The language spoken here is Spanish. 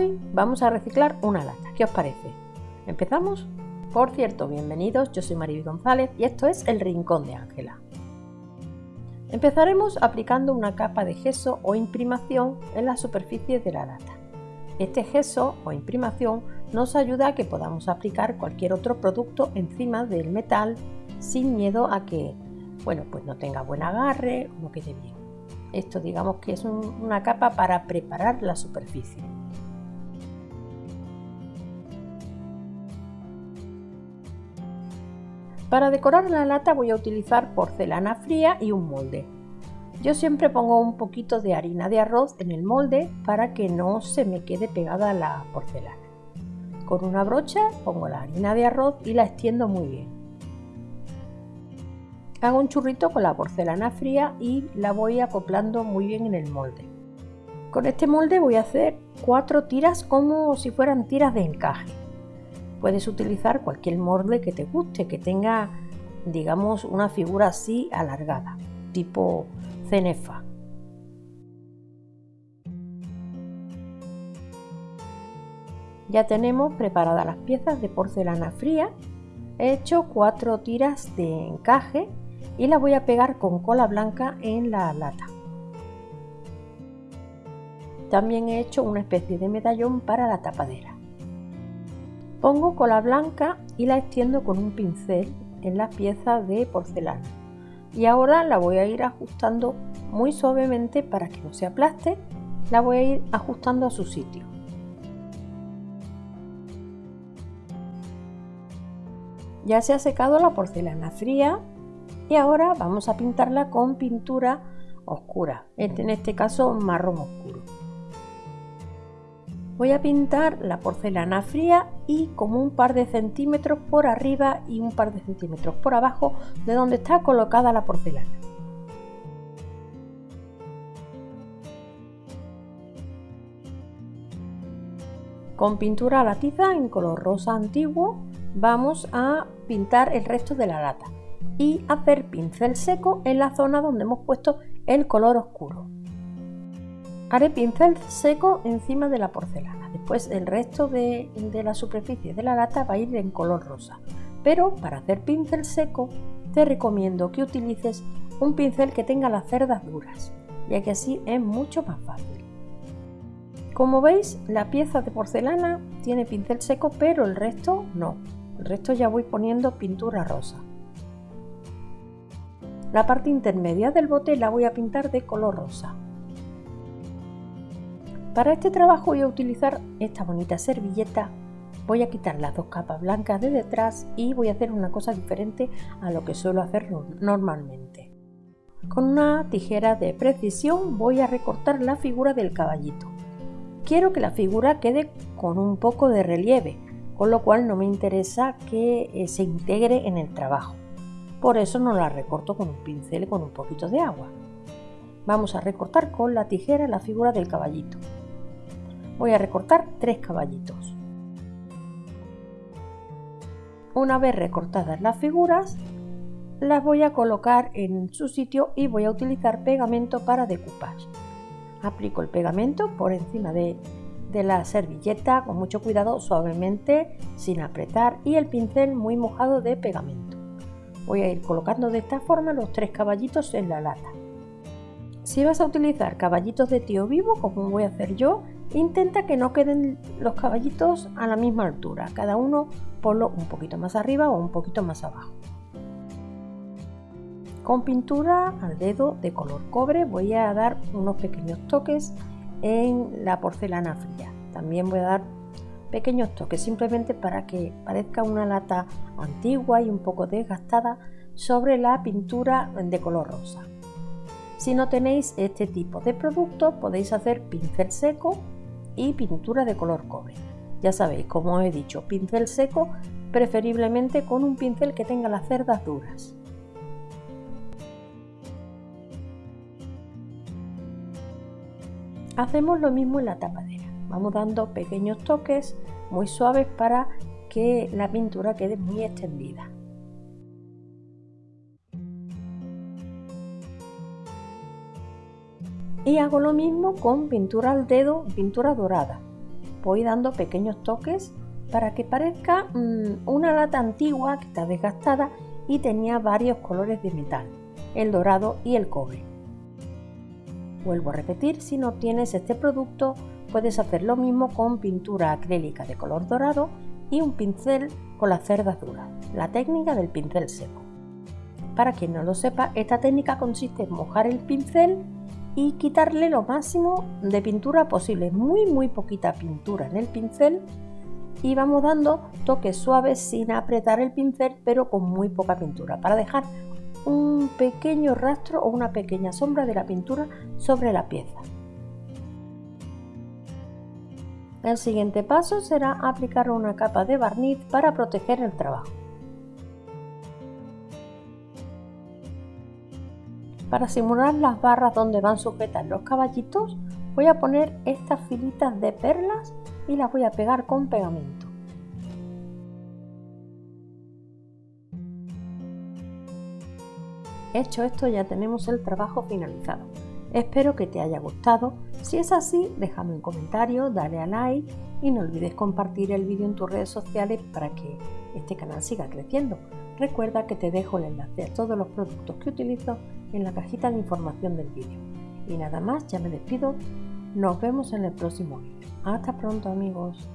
Hoy vamos a reciclar una lata. ¿Qué os parece? ¿Empezamos? Por cierto, bienvenidos, yo soy Mariby González y esto es El Rincón de Ángela. Empezaremos aplicando una capa de gesso o imprimación en la superficie de la lata. Este gesso o imprimación nos ayuda a que podamos aplicar cualquier otro producto encima del metal sin miedo a que bueno, pues no tenga buen agarre o no quede bien. Esto digamos que es una capa para preparar la superficie. Para decorar la lata voy a utilizar porcelana fría y un molde. Yo siempre pongo un poquito de harina de arroz en el molde para que no se me quede pegada la porcelana. Con una brocha pongo la harina de arroz y la extiendo muy bien. Hago un churrito con la porcelana fría y la voy acoplando muy bien en el molde. Con este molde voy a hacer cuatro tiras como si fueran tiras de encaje. Puedes utilizar cualquier molde que te guste, que tenga, digamos, una figura así alargada, tipo cenefa. Ya tenemos preparadas las piezas de porcelana fría. He hecho cuatro tiras de encaje y la voy a pegar con cola blanca en la lata. También he hecho una especie de medallón para la tapadera. Pongo cola blanca y la extiendo con un pincel en la pieza de porcelana. Y ahora la voy a ir ajustando muy suavemente para que no se aplaste. La voy a ir ajustando a su sitio. Ya se ha secado la porcelana fría y ahora vamos a pintarla con pintura oscura, en este caso marrón oscuro. Voy a pintar la porcelana fría y como un par de centímetros por arriba y un par de centímetros por abajo de donde está colocada la porcelana. Con pintura a la tiza en color rosa antiguo vamos a pintar el resto de la lata y hacer pincel seco en la zona donde hemos puesto el color oscuro. Haré pincel seco encima de la porcelana. Después el resto de, la superficie de la lata va a ir en color rosa. Pero para hacer pincel seco te recomiendo que utilices un pincel que tenga las cerdas duras, ya que así es mucho más fácil. Como veis, la pieza de porcelana tiene pincel seco, pero el resto no. El resto ya voy poniendo pintura rosa. La parte intermedia del bote la voy a pintar de color rosa. Para este trabajo voy a utilizar esta bonita servilleta. Voy a quitar las dos capas blancas de detrás y voy a hacer una cosa diferente a lo que suelo hacer normalmente. Con una tijera de precisión voy a recortar la figura del caballito. Quiero que la figura quede con un poco de relieve, con lo cual no me interesa que eh, se integre en el trabajo. Por eso no la recorto con un pincel con un poquito de agua. Vamos a recortar con la tijera la figura del caballito voy a recortar tres caballitos. Una vez recortadas las figuras, las voy a colocar en su sitio y voy a utilizar pegamento para decoupage. Aplico el pegamento por encima de, de la servilleta con mucho cuidado, suavemente, sin apretar y el pincel muy mojado de pegamento. Voy a ir colocando de esta forma los tres caballitos en la lata. Si vas a utilizar caballitos de tío vivo, como voy a hacer yo, Intenta que no queden los caballitos a la misma altura, cada uno ponlo un poquito más arriba o un poquito más abajo. Con pintura al dedo de color cobre voy a dar unos pequeños toques en la porcelana fría. También voy a dar pequeños toques simplemente para que parezca una lata antigua y un poco desgastada sobre la pintura de color rosa. Si no tenéis este tipo de producto podéis hacer pincel seco y pintura de color cobre. Ya sabéis, como os he dicho, pincel seco, preferiblemente con un pincel que tenga las cerdas duras. Hacemos lo mismo en la tapadera. Vamos dando pequeños toques muy suaves para que la pintura quede muy extendida. Y hago lo mismo con pintura al dedo, pintura dorada. voy dando pequeños toques para que parezca mm, una lata antigua que está desgastada y tenía varios colores de metal, el dorado y el cobre. Vuelvo a repetir, si no tienes este producto, puedes hacer lo mismo con pintura acrílica de color dorado y un pincel con las cerdas duras, la técnica del pincel seco. Para quien no lo sepa, esta técnica consiste en mojar el pincel y quitarle lo máximo de pintura posible, muy muy poquita pintura en el pincel y vamos dando toques suaves sin apretar el pincel pero con muy poca pintura para dejar un pequeño rastro o una pequeña sombra de la pintura sobre la pieza. El siguiente paso será aplicar una capa de barniz para proteger el trabajo. Para simular las barras donde van sujetas los caballitos, voy a poner estas filitas de perlas y las voy a pegar con pegamento. Hecho esto ya tenemos el trabajo finalizado. Espero que te haya gustado. Si es así, déjame un comentario, dale a like y no olvides compartir el vídeo en tus redes sociales para que este canal siga creciendo. Recuerda que te dejo el enlace a todos los productos que utilizo en la cajita de información del vídeo. Y nada más, ya me despido. Nos vemos en el próximo vídeo. Hasta pronto amigos.